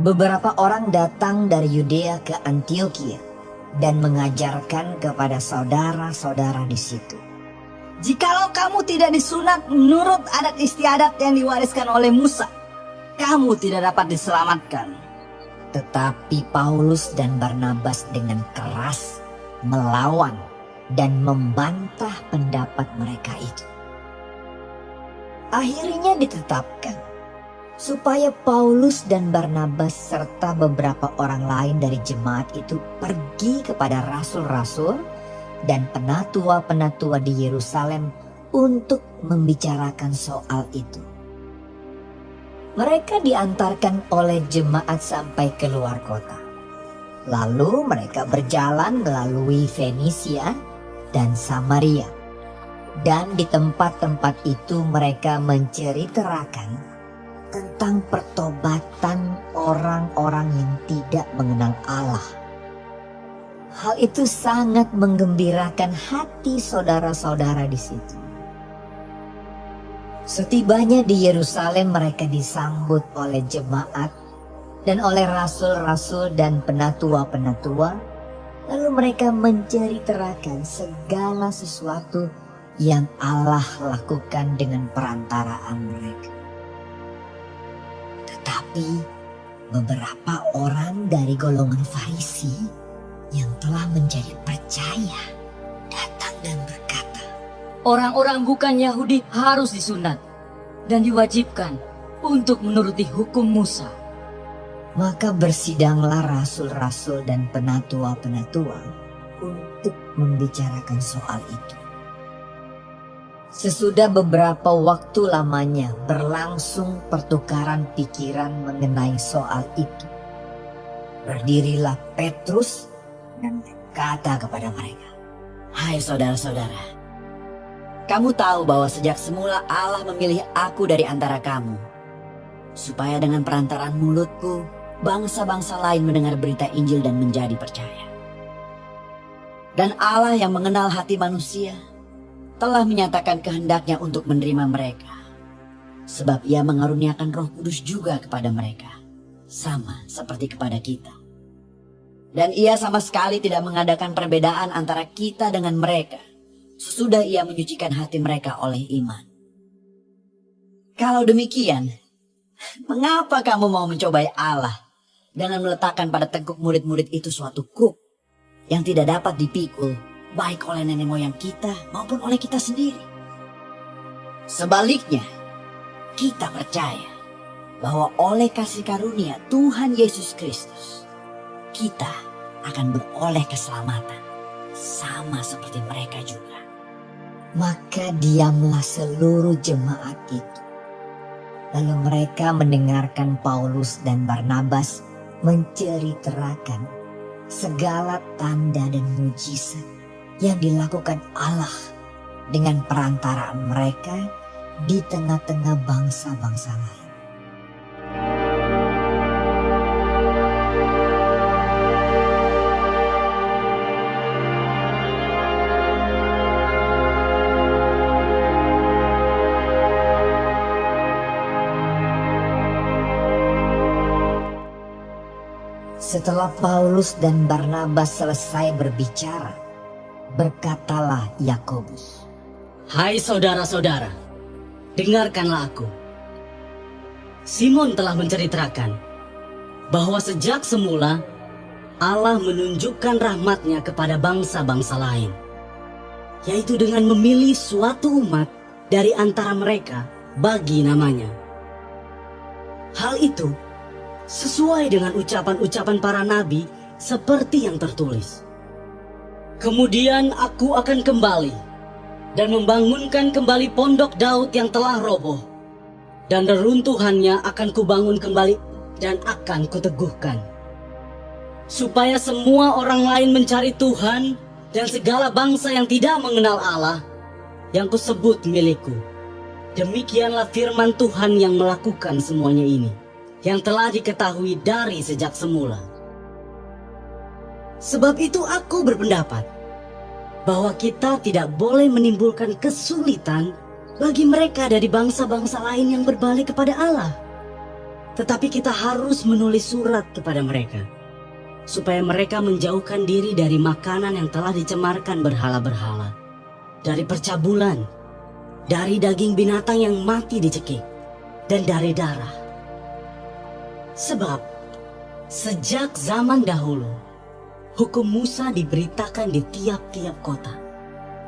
beberapa orang datang dari Yudea ke Antioquia dan mengajarkan kepada saudara-saudara di situ. Jikalau kamu tidak disunat menurut adat istiadat yang diwariskan oleh Musa, kamu tidak dapat diselamatkan. Tetapi Paulus dan Barnabas dengan keras melawan dan membantah pendapat mereka itu. Akhirnya ditetapkan supaya Paulus dan Barnabas serta beberapa orang lain dari jemaat itu pergi kepada rasul-rasul dan penatua-penatua di Yerusalem untuk membicarakan soal itu. Mereka diantarkan oleh jemaat sampai ke luar kota. Lalu mereka berjalan melalui Fenisia dan Samaria. Dan di tempat-tempat itu mereka menceritakan tentang pertobatan orang-orang yang tidak mengenal Allah. Hal itu sangat menggembirakan hati saudara-saudara di situ. Setibanya di Yerusalem mereka disambut oleh jemaat dan oleh rasul-rasul dan penatua-penatua. Lalu mereka menceritakan segala sesuatu yang Allah lakukan dengan perantaraan mereka. Tetapi beberapa orang dari golongan Farisi yang telah menjadi percaya datang dan berkata, Orang-orang bukan Yahudi harus disunat dan diwajibkan untuk menuruti hukum Musa. Maka bersidanglah rasul-rasul dan penatua-penatua untuk membicarakan soal itu. Sesudah beberapa waktu lamanya berlangsung pertukaran pikiran mengenai soal itu. Berdirilah Petrus dan berkata kepada mereka, Hai saudara-saudara, kamu tahu bahwa sejak semula Allah memilih aku dari antara kamu, supaya dengan perantaraan mulutku, bangsa-bangsa lain mendengar berita Injil dan menjadi percaya. Dan Allah yang mengenal hati manusia, telah menyatakan kehendaknya untuk menerima mereka. Sebab ia mengaruniakan roh kudus juga kepada mereka. Sama seperti kepada kita. Dan ia sama sekali tidak mengadakan perbedaan antara kita dengan mereka. Sesudah ia menyucikan hati mereka oleh iman. Kalau demikian, mengapa kamu mau mencobai Allah dengan meletakkan pada tengkuk murid-murid itu suatu kuk yang tidak dapat dipikul baik oleh nenek moyang kita maupun oleh kita sendiri. Sebaliknya, kita percaya bahwa oleh kasih karunia Tuhan Yesus Kristus, kita akan beroleh keselamatan sama seperti mereka juga. Maka diamlah seluruh jemaat itu. Lalu mereka mendengarkan Paulus dan Barnabas menceritakan segala tanda dan mujizat yang dilakukan Allah dengan perantaraan mereka di tengah-tengah bangsa-bangsa lain. Setelah Paulus dan Barnabas selesai berbicara, Berkatalah Yakobus, Hai saudara-saudara, dengarkanlah aku. Simon telah menceritakan bahwa sejak semula Allah menunjukkan rahmatnya kepada bangsa-bangsa lain, yaitu dengan memilih suatu umat dari antara mereka bagi namanya. Hal itu sesuai dengan ucapan-ucapan para nabi seperti yang tertulis. Kemudian aku akan kembali dan membangunkan kembali pondok Daud yang telah roboh. Dan reruntuhannya akan kubangun kembali dan akan kuteguhkan. Supaya semua orang lain mencari Tuhan dan segala bangsa yang tidak mengenal Allah yang kusebut milikku. Demikianlah firman Tuhan yang melakukan semuanya ini, yang telah diketahui dari sejak semula. Sebab itu aku berpendapat bahwa kita tidak boleh menimbulkan kesulitan bagi mereka dari bangsa-bangsa lain yang berbalik kepada Allah. Tetapi kita harus menulis surat kepada mereka supaya mereka menjauhkan diri dari makanan yang telah dicemarkan berhala-berhala, dari percabulan, dari daging binatang yang mati dicekik, dan dari darah. Sebab sejak zaman dahulu, hukum Musa diberitakan di tiap-tiap kota.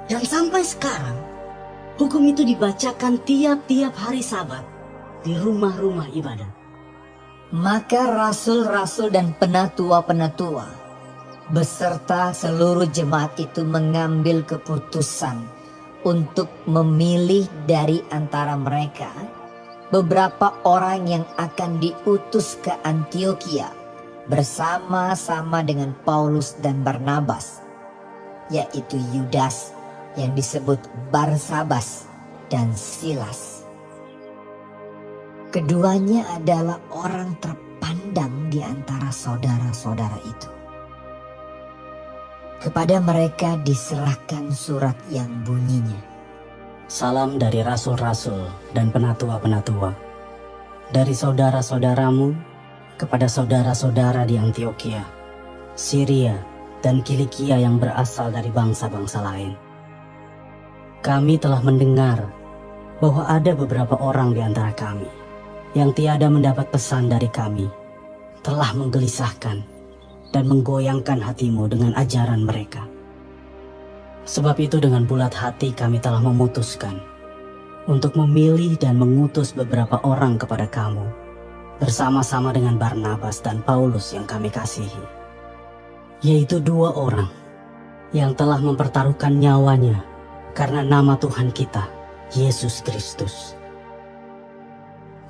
Dan sampai sekarang, hukum itu dibacakan tiap-tiap hari sabat di rumah-rumah ibadat. Maka rasul-rasul dan penatua-penatua beserta seluruh jemaat itu mengambil keputusan untuk memilih dari antara mereka beberapa orang yang akan diutus ke Antioquia bersama-sama dengan Paulus dan Barnabas, yaitu Yudas yang disebut Barsabas dan Silas. Keduanya adalah orang terpandang di antara saudara-saudara itu. Kepada mereka diserahkan surat yang bunyinya. Salam dari rasul-rasul dan penatua-penatua. Dari saudara-saudaramu kepada saudara-saudara di Antioquia, Syria, dan Kilikia yang berasal dari bangsa-bangsa lain. Kami telah mendengar bahwa ada beberapa orang di antara kami yang tiada mendapat pesan dari kami telah menggelisahkan dan menggoyangkan hatimu dengan ajaran mereka. Sebab itu dengan bulat hati kami telah memutuskan untuk memilih dan mengutus beberapa orang kepada kamu bersama-sama dengan Barnabas dan Paulus yang kami kasihi. Yaitu dua orang yang telah mempertaruhkan nyawanya karena nama Tuhan kita, Yesus Kristus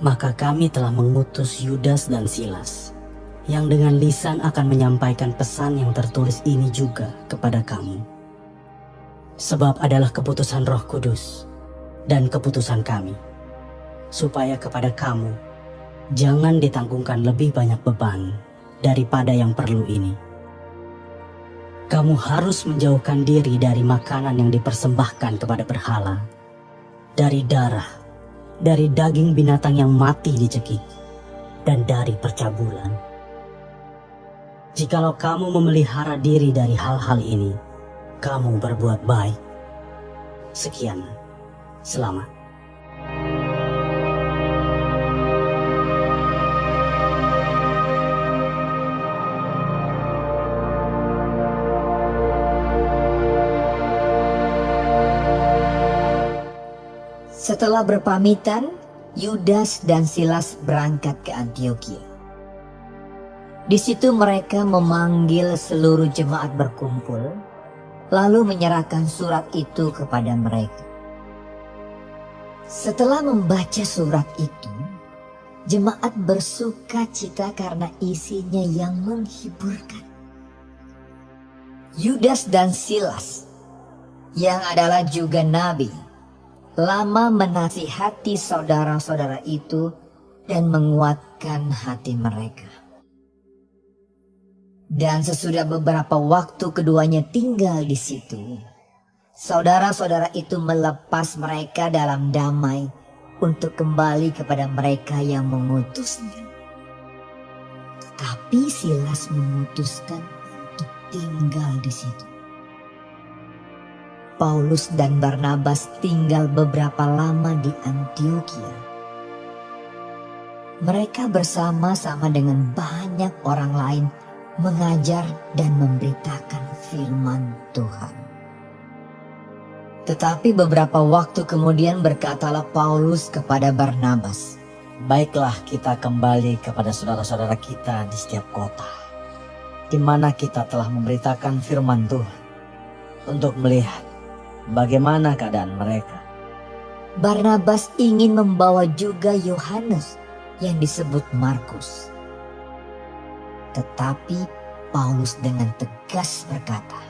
maka kami telah mengutus Yudas dan Silas, yang dengan lisan akan menyampaikan pesan yang tertulis ini juga kepada kamu. Sebab adalah keputusan roh kudus dan keputusan kami, supaya kepada kamu jangan ditanggungkan lebih banyak beban daripada yang perlu ini. Kamu harus menjauhkan diri dari makanan yang dipersembahkan kepada berhala, dari darah, dari daging binatang yang mati dicekik, dan dari percabulan. Jikalau kamu memelihara diri dari hal-hal ini, kamu berbuat baik. Sekian, selamat. Setelah berpamitan, Yudas dan Silas berangkat ke Antioquia. Di situ mereka memanggil seluruh jemaat berkumpul, lalu menyerahkan surat itu kepada mereka. Setelah membaca surat itu, jemaat bersuka cita karena isinya yang menghiburkan. Yudas dan Silas, yang adalah juga nabi, lama menasihati saudara-saudara itu dan menguatkan hati mereka. Dan sesudah beberapa waktu keduanya tinggal di situ, saudara-saudara itu melepas mereka dalam damai untuk kembali kepada mereka yang mengutusnya. Tetapi Silas memutuskan untuk tinggal di situ. Paulus dan Barnabas tinggal beberapa lama di Antioquia. Mereka bersama-sama dengan banyak orang lain mengajar dan memberitakan firman Tuhan. Tetapi beberapa waktu kemudian berkatalah Paulus kepada Barnabas, Baiklah kita kembali kepada saudara-saudara kita di setiap kota, di mana kita telah memberitakan firman Tuhan untuk melihat bagaimana keadaan mereka. Barnabas ingin membawa juga Yohanes yang disebut Markus. Tetapi Paulus dengan tegas berkata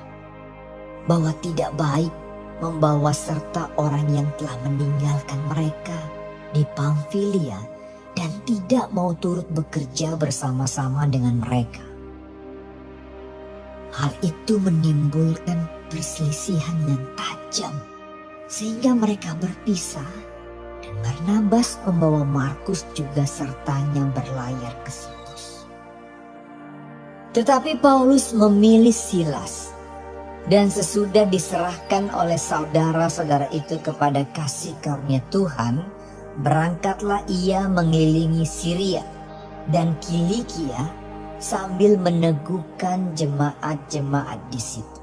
bahwa tidak baik membawa serta orang yang telah meninggalkan mereka di Pamfilia dan tidak mau turut bekerja bersama-sama dengan mereka. Hal itu menimbulkan perselisihan yang tajam sehingga mereka berpisah dan Barnabas membawa Markus juga sertanya berlayar ke Situs. Tetapi Paulus memilih Silas dan sesudah diserahkan oleh saudara-saudara itu kepada kasih karunia Tuhan, berangkatlah ia mengelilingi Syria dan Kilikia sambil meneguhkan jemaat-jemaat di situ.